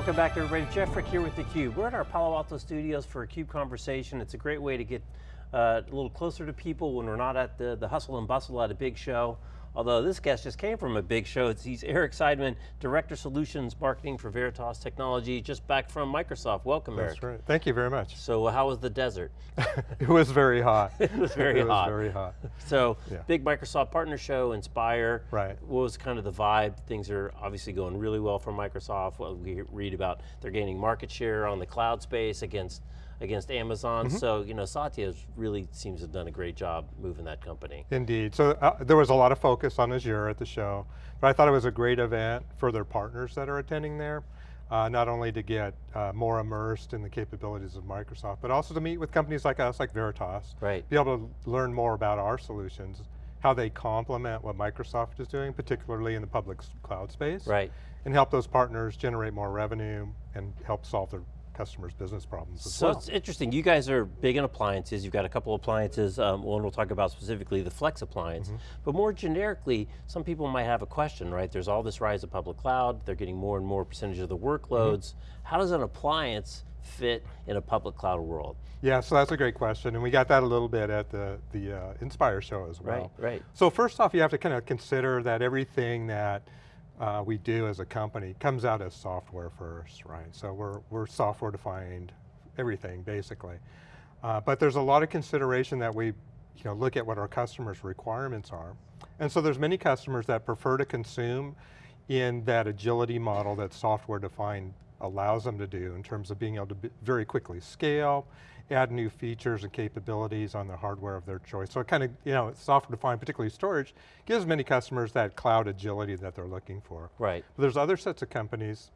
welcome back everybody. Jeff Frick here with theCUBE. We're at our Palo Alto studios for a CUBE conversation. It's a great way to get uh, a little closer to people when we're not at the, the hustle and bustle at a big show. Although this guest just came from a big show. It's, he's Eric Seidman, Director Solutions Marketing for Veritas Technology, just back from Microsoft. Welcome, That's Eric. That's right, thank you very much. So uh, how was the desert? it was very hot. it was very it hot. It was very hot. So, yeah. big Microsoft partner show, Inspire. Right. What was kind of the vibe? Things are obviously going really well for Microsoft. Well, we read about they're gaining market share on the cloud space against against Amazon. Mm -hmm. So, you know, Satya really seems to have done a great job moving that company. Indeed, so uh, there was a lot of focus on Azure at the show, but I thought it was a great event for their partners that are attending there. Uh, not only to get uh, more immersed in the capabilities of Microsoft, but also to meet with companies like us, like Veritas. Right. Be able to learn more about our solutions, how they complement what Microsoft is doing, particularly in the public cloud space. Right. And help those partners generate more revenue and help solve their customers' business problems so well. it's interesting, you guys are big in appliances, you've got a couple appliances, um, one we'll talk about specifically the Flex appliance, mm -hmm. but more generically, some people might have a question, right? There's all this rise of public cloud, they're getting more and more percentage of the workloads. Mm -hmm. How does an appliance fit in a public cloud world? Yeah, so that's a great question, and we got that a little bit at the, the uh, Inspire show as well. Right, right. So first off, you have to kind of consider that everything that uh, we do as a company comes out as software first, right? So we're, we're software defined, everything basically. Uh, but there's a lot of consideration that we you know, look at what our customers' requirements are. And so there's many customers that prefer to consume in that agility model that software defined allows them to do in terms of being able to very quickly scale, add new features and capabilities on the hardware of their choice. So it kind of, you know, software defined, particularly storage, gives many customers that cloud agility that they're looking for. Right. But there's other sets of companies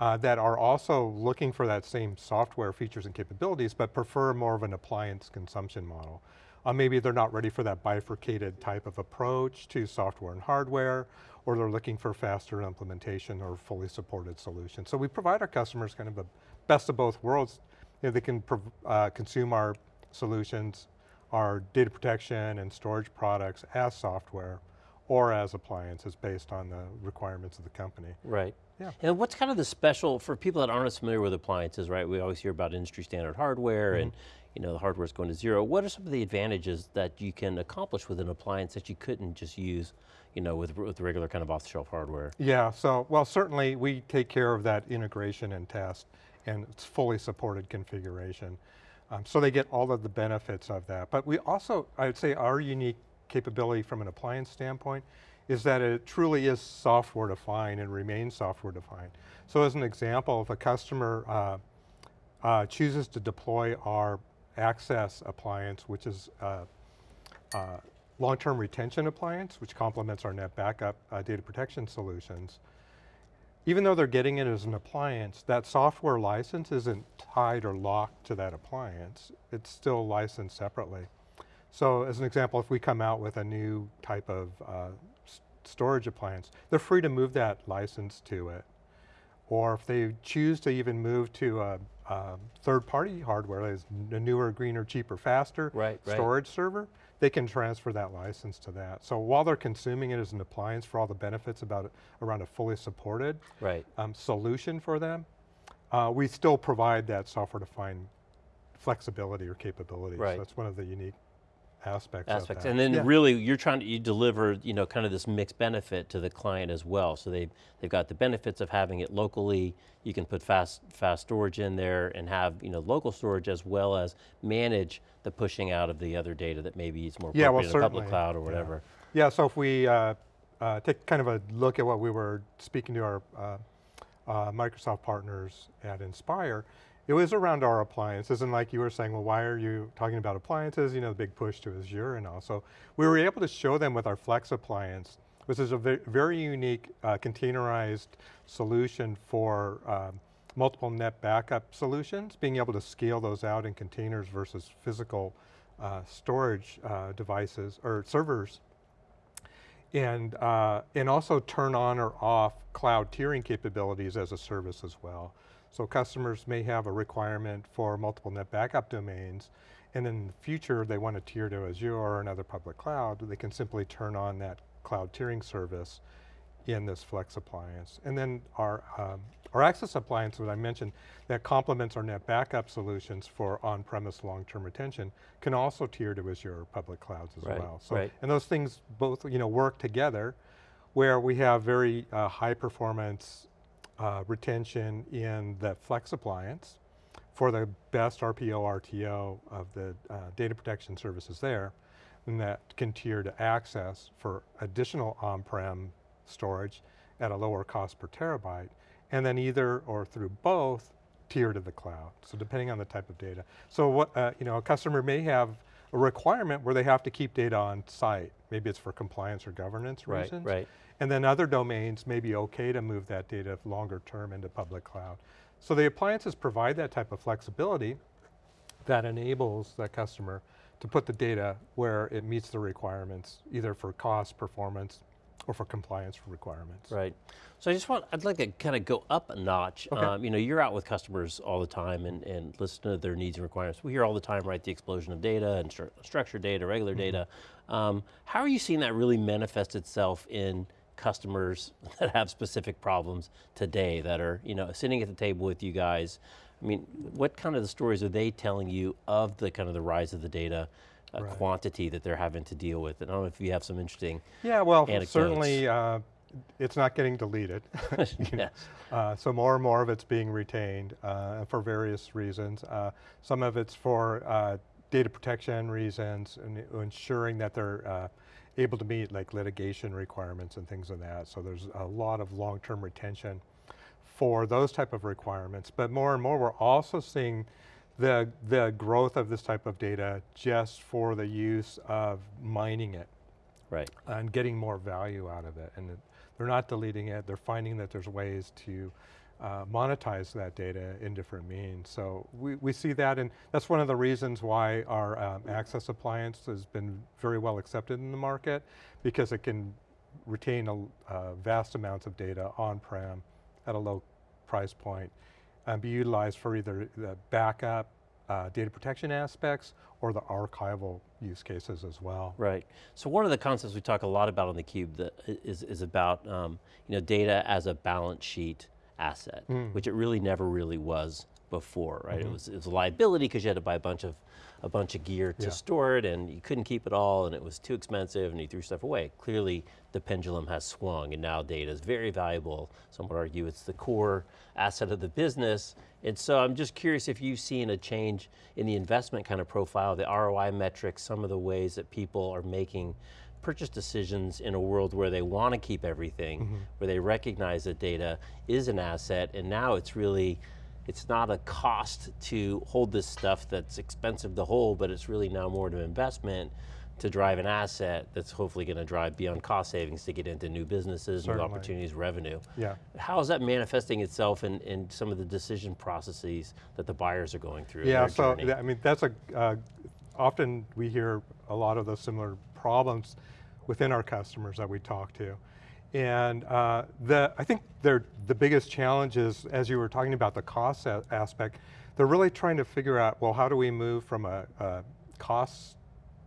uh, that are also looking for that same software features and capabilities, but prefer more of an appliance consumption model. Uh, maybe they're not ready for that bifurcated type of approach to software and hardware, or they're looking for faster implementation or fully supported solutions. So we provide our customers kind of a best of both worlds you know, they can uh, consume our solutions, our data protection and storage products as software or as appliances based on the requirements of the company. Right. Yeah. And what's kind of the special, for people that aren't as familiar with appliances, right? We always hear about industry standard hardware mm -hmm. and you know, the hardware is going to zero. What are some of the advantages that you can accomplish with an appliance that you couldn't just use you know, with, with regular kind of off-the-shelf hardware? Yeah, so, well certainly we take care of that integration and test and it's fully supported configuration. Um, so they get all of the benefits of that. But we also, I would say our unique capability from an appliance standpoint is that it truly is software defined and remains software defined. So as an example, if a customer uh, uh, chooses to deploy our access appliance, which is uh, uh long-term retention appliance, which complements our NetBackup uh, data protection solutions, even though they're getting it as an appliance, that software license isn't tied or locked to that appliance. It's still licensed separately. So as an example, if we come out with a new type of uh, storage appliance, they're free to move that license to it. Or if they choose to even move to a, a third-party hardware, a newer, greener, cheaper, faster right, storage right. server, they can transfer that license to that. So while they're consuming it as an appliance for all the benefits about it, around a fully supported right. um, solution for them, uh, we still provide that software-defined flexibility or capability. Right. So that's one of the unique aspects aspects. And then yeah. really you're trying to you deliver, you know, kind of this mixed benefit to the client as well. So they've, they've got the benefits of having it locally, you can put fast, fast storage in there and have, you know, local storage as well as manage the pushing out of the other data that maybe is more yeah, well, in a public cloud or whatever. Yeah, yeah so if we uh, uh, take kind of a look at what we were speaking to our uh, uh Microsoft partners at Inspire, it was around our appliances and like you were saying, well, why are you talking about appliances? You know, the big push to Azure and all. So we were able to show them with our Flex appliance, which is a very, unique uh, containerized solution for um, multiple NetBackup solutions, being able to scale those out in containers versus physical uh, storage uh, devices or servers and, uh, and also turn on or off cloud tiering capabilities as a service as well. So customers may have a requirement for multiple NetBackup domains, and in the future they want to tier to Azure or another public cloud, they can simply turn on that cloud tiering service in this Flex appliance. And then our, um, Our Access appliance, what I mentioned, that complements our NetBackup solutions for on-premise long-term retention, can also tier to Azure public clouds as Right, well. So, right. And those things both you know, work together where we have very uh, high performance uh, retention in the Flex appliance for the best RPO, RTO of the uh, data protection services there, and that can tier to access for additional on-prem storage at a lower cost per terabyte, and then either or through both, tier to the cloud. So depending on the type of data. So what, uh, you know, a customer may have a requirement where they have to keep data on site. Maybe it's for compliance or governance Right, reasons. right. And then other domains may be okay to move that data longer term into public cloud. So the appliances provide that type of flexibility that enables that customer to put the data where it meets the requirements, either for cost, performance, or for compliance requirements. Right. So I just want, I'd like to kind of go up a notch. Okay. Um, you know, you're out with customers all the time and, and listen to their needs and requirements. We hear all the time, right, the explosion of data and stru structured data, regular Mm-hmm. data. Um, how are you seeing that really manifest itself in customers that have specific problems today that are, you know, sitting at the table with you guys? I mean, what kind of the stories are they telling you of the kind of the rise of the data uh, Right. quantity that they're having to deal with? And I don't know if you have some interesting, Yeah, well, Anecdotes. certainly uh, it's not getting deleted. yes, Uh, so more and more of it's being retained uh, for various reasons. Uh, some of it's for uh, data protection reasons and ensuring that they're uh, able to meet like litigation requirements and things of that. So there's a lot of long-term retention for those type of requirements. But more and more we're also seeing the, the growth of this type of data just for the use of mining it right. and getting more value out of it. And it- they're not deleting it, they're finding that there's ways to uh, monetize that data in different means. So we, we see that and that's one of the reasons why our um, Access appliance has been very well accepted in the market because it can retain a, uh, vast amounts of data on-prem at a low price point and be utilized for either the backup, uh, data protection aspects, or the archival use cases as well. Right. So one of the concepts we talk a lot about on the Cube that is, is about um, you know, data as a balance sheet asset, Mm. which it really never really was before, right? Mm-hmm. It, was, it was a liability because you had to buy a bunch of a bunch of gear to Yeah. store it and you couldn't keep it all and it was too expensive and you threw stuff away. Clearly the pendulum has swung and now data is very valuable. Some would argue it's the core asset of the business. And so I'm just curious if you've seen a change in the investment kind of profile, the ROI metrics, some of the ways that people are making purchase decisions in a world where they want to keep everything, where they recognize that data is an asset and now it's really it's not a cost to hold this stuff that's expensive to hold, but it's really now more of an investment to drive an asset that's hopefully going to drive beyond cost savings to get into new businesses, new opportunities, revenue. Yeah. How is that manifesting itself in, in some of the decision processes that the buyers are going through? Yeah, so journey? I mean, that's a, uh, often we hear a lot of those similar problems within our customers that we talk to. And uh, the, I think the biggest challenge is, as you were talking about the cost a- aspect, they're really trying to figure out, well, how do we move from a, a cost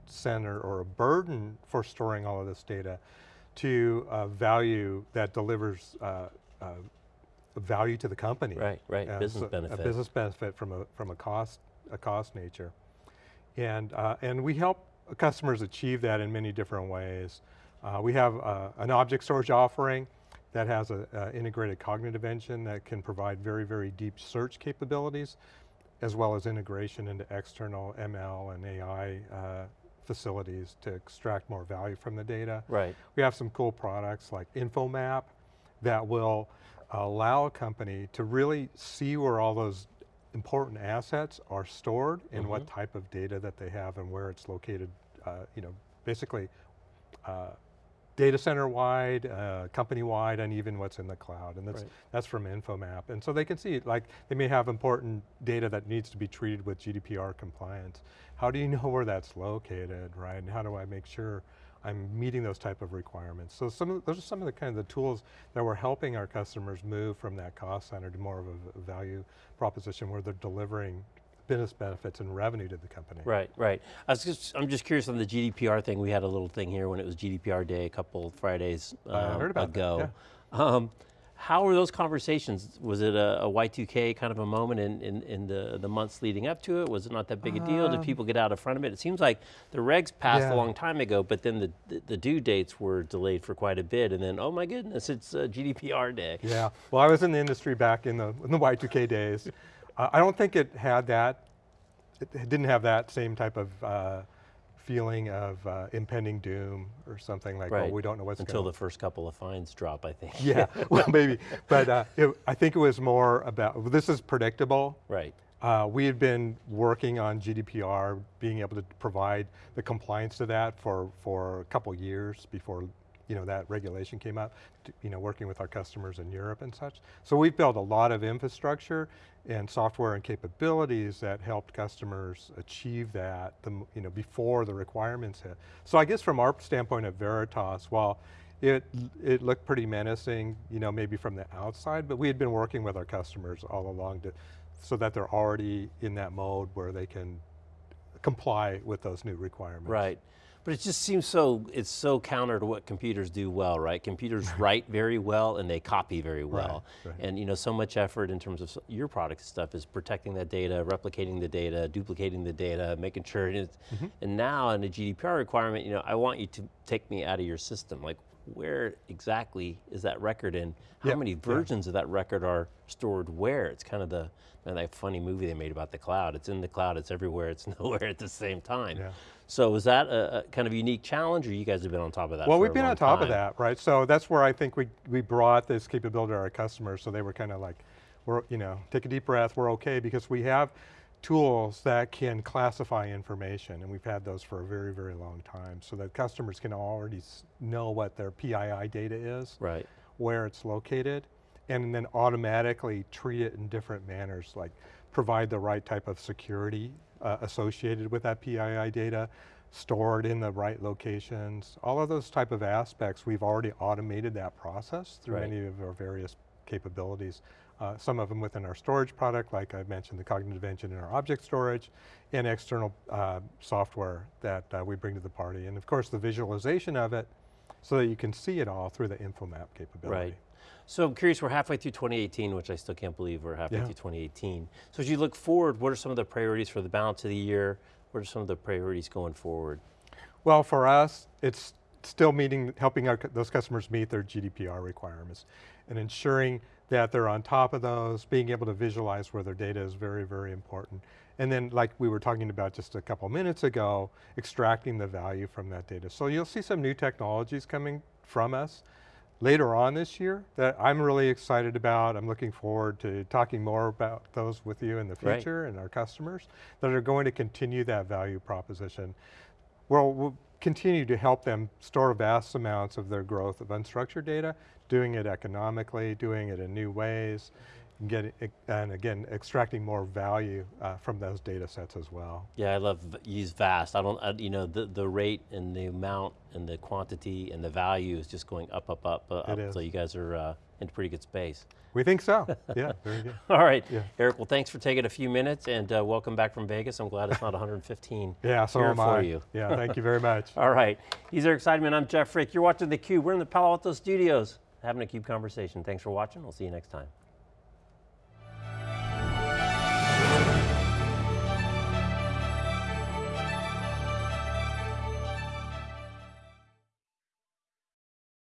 center or a burden for storing all of this data to a value that delivers uh, uh, value to the company. Right, right, business so benefit. A business benefit from a, from a cost, a cost nature. And, uh, and we help customers achieve that in many different ways. Uh, we have uh, an object storage offering that has an integrated cognitive engine that can provide very, very deep search capabilities, as well as integration into external ML and AI uh, facilities to extract more value from the data. right, We have some cool products like InfoMap that will allow a company to really see where all those important assets are stored and what type of data that they have and where it's located, uh, you know, basically uh, data center wide, uh, company wide, and even what's in the cloud. And that's, Right. that's from InfoMap. And so they can see, like, they may have important data that needs to be treated with GDPR compliance. How do you know where that's located, right? And how do I make sure I'm meeting those type of requirements? So some of, those are some of the kind of the tools that we're helping our customers move from that cost center to more of a value proposition where they're delivering business benefits and revenue to the company. right, right. I was just, I'm just curious on the GDPR thing. We had a little thing here when it was GDPR day a couple Fridays I um, heard about that, ago. Um, How were those conversations? Was it a, a Y2K kind of a moment in, in, in the, the months leading up to it? Was it not that big a deal? Did people get out in front of it? It seems like the regs passed Yeah. a long time ago, but then the, the, the due dates were delayed for quite a bit, and then, oh my goodness, it's uh, GDPR day. Yeah, well, I was in the industry back in the, in the Y2K days. I don't think it had that, it, didn't have that same type of uh, feeling of uh, impending doom or something like, Right. oh, we don't know what's Until the first couple of fines drop, I think. Yeah, well, maybe, but uh, it, I think it was more about, this is predictable. right. Uh, we had been working on GDPR, being able to provide the compliance to that for, for a couple years before you know, that regulation came out, to- you know, working with our customers in Europe and such. So we've built a lot of infrastructure and software and capabilities that helped customers achieve that the, you know, before the requirements hit. So I guess from our standpoint at Veritas, while it, it looked pretty menacing, you know, maybe from the outside, but we had been working with our customers all along to, so that they're already in that mode where they can comply with those new requirements. Right. But it just seems so, it's so counter to what computers do well, right? Computers write very well and they copy very well. right. And you know, so much effort in terms of your product stuff is protecting that data, replicating the data, duplicating the data, making sure it is. Mm-hmm. And now in a GDPR requirement, you know, I want you to take me out of your system. Like where exactly is that record in? How Yep, many versions of that record are stored where? It's kind of the, and that funny movie they made about the cloud. It's in the cloud, it's everywhere, it's nowhere at the same time. Yeah. So is that a, a kind of unique challenge or you guys have been on top of that Well, we've been on top of that, right? So that's where I think we, we brought this capability to our customers so they were kind of like, we're, you know, take a deep breath, we're okay, because we have tools that can classify information, and we've had those for a very, very long time, so that customers can already know what their PII data is, Right. where it's located, and then automatically treat it in different manners, like provide the right type of security uh, associated with that PII data, stored in the right locations, all of those type of aspects, we've already automated that process through Right. many of our various capabilities. Uh, some of them within our storage product, like I mentioned, the cognitive engine in our object storage, and external uh, software that uh, we bring to the party. And of course, the visualization of it, so that you can see it all through the InfoMap capability. Right. So I'm curious, we're halfway through 2018, which I still can't believe we're halfway Yeah. through 2018. So as you look forward, what are some of the priorities for the balance of the year? What are some of the priorities going forward? Well, for us, it's still meeting, helping our, those customers meet their GDPR requirements and ensuring that they're on top of those, being able to visualize where their data is very, very important. And then like we were talking about just a couple minutes ago, extracting the value from that data. So you'll see some new technologies coming from us later on this year that I'm really excited about. I'm looking forward to talking more about those with you in the Right. future and our customers that are going to continue that value proposition. Well, we'll continue to help them store vast amounts of their growth of unstructured data, doing it economically, doing it in new ways, and, getting, and again, extracting more value uh, from those data sets as well. Yeah, I love use vast. I don't, I, you know, the, the rate and the amount and the quantity and the value is just going up, up, up, uh, up. is. So you guys are uh, in pretty good space. We think so, yeah, very good. All right, Yeah. Eric, well thanks for taking a few minutes and uh, welcome back from Vegas. I'm glad it's not 115 Yeah, so here am for I. you. Yeah, thank you very much. All right, he's Eric Seidman, I'm Jeff Frick. You're watching theCUBE. We're in the Palo Alto studios having a CUBE conversation. Thanks for watching, we'll see you next time.